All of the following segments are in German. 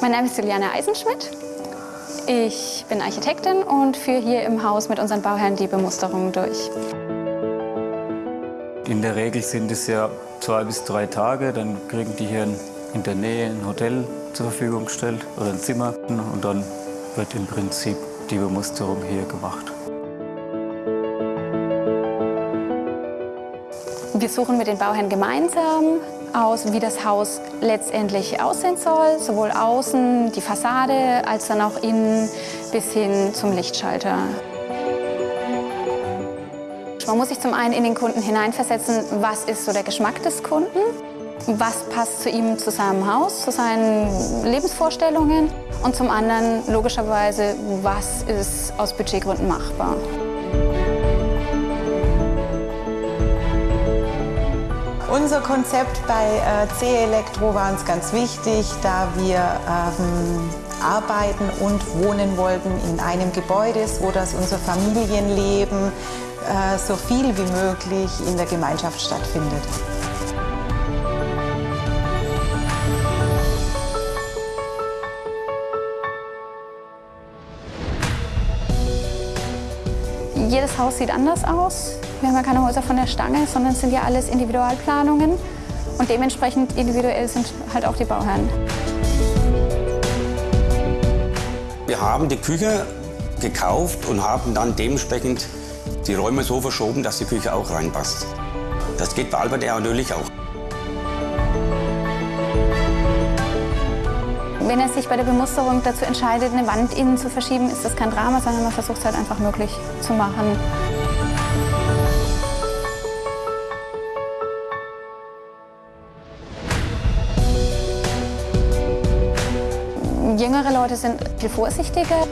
Mein Name ist Juliane Eisenschmidt. Ich bin Architektin und führe hier im Haus mit unseren Bauherren die Bemusterung durch. In der Regel sind es ja zwei bis drei Tage. Dann kriegen die hier in der Nähe ein Hotel zur Verfügung gestellt oder ein Zimmer. Und dann wird im Prinzip die Bemusterung hier gemacht. Wir suchen mit den Bauherren gemeinsam aus, wie das Haus letztendlich aussehen soll, sowohl außen, die Fassade, als dann auch innen bis hin zum Lichtschalter. Man muss sich zum einen in den Kunden hineinversetzen, was ist so der Geschmack des Kunden, was passt zu ihm, zu seinem Haus, zu seinen Lebensvorstellungen und zum anderen logischerweise, was ist aus Budgetgründen machbar. Unser Konzept bei äh, C Elektro war uns ganz wichtig, da wir ähm, arbeiten und wohnen wollten in einem Gebäude, wo das unser Familienleben äh, so viel wie möglich in der Gemeinschaft stattfindet. Jedes Haus sieht anders aus. Wir haben ja keine Häuser von der Stange, sondern es sind ja alles Individualplanungen. Und dementsprechend individuell sind halt auch die Bauherren. Wir haben die Küche gekauft und haben dann dementsprechend die Räume so verschoben, dass die Küche auch reinpasst. Das geht bei Albert natürlich auch. Wenn er sich bei der Bemusterung dazu entscheidet, eine Wand innen zu verschieben, ist das kein Drama, sondern man versucht es halt einfach möglich zu machen. Jüngere Leute sind viel vorsichtiger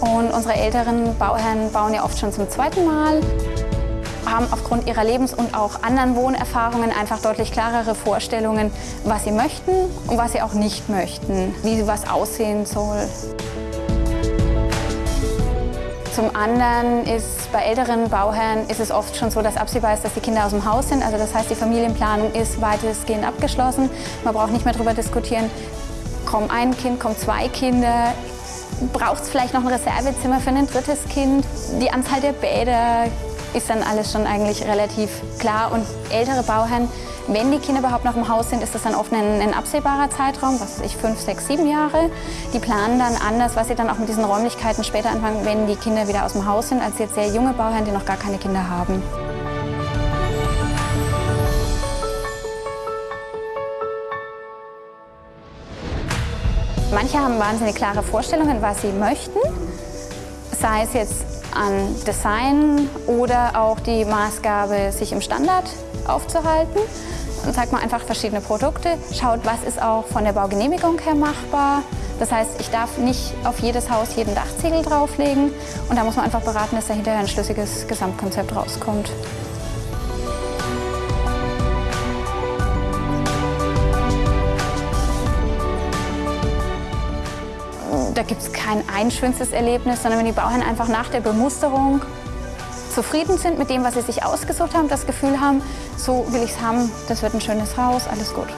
und unsere älteren Bauherren bauen ja oft schon zum zweiten Mal, haben aufgrund ihrer Lebens- und auch anderen Wohnerfahrungen einfach deutlich klarere Vorstellungen, was sie möchten und was sie auch nicht möchten, wie was aussehen soll. Zum anderen ist bei älteren Bauherren ist es oft schon so, dass absehbar ist, dass die Kinder aus dem Haus sind. Also das heißt, die Familienplanung ist weitestgehend abgeschlossen. Man braucht nicht mehr darüber diskutieren, kommen ein Kind, kommen zwei Kinder, braucht es vielleicht noch ein Reservezimmer für ein drittes Kind. Die Anzahl der Bäder ist dann alles schon eigentlich relativ klar. Und ältere Bauherren, wenn die Kinder überhaupt noch im Haus sind, ist das dann oft ein, ein absehbarer Zeitraum, was weiß ich, fünf, sechs, sieben Jahre. Die planen dann anders, was sie dann auch mit diesen Räumlichkeiten später anfangen, wenn die Kinder wieder aus dem Haus sind, als jetzt sehr junge Bauherren, die noch gar keine Kinder haben. Manche haben wahnsinnig klare Vorstellungen, was sie möchten, sei es jetzt an Design oder auch die Maßgabe, sich im Standard aufzuhalten. Dann zeigt man einfach verschiedene Produkte, schaut, was ist auch von der Baugenehmigung her machbar. Das heißt, ich darf nicht auf jedes Haus jeden Dachziegel drauflegen und da muss man einfach beraten, dass da hinterher ein schlüssiges Gesamtkonzept rauskommt. Da gibt es kein einschönstes Erlebnis, sondern wenn die Bauherren einfach nach der Bemusterung zufrieden sind mit dem, was sie sich ausgesucht haben, das Gefühl haben, so will ich es haben, das wird ein schönes Haus, alles gut.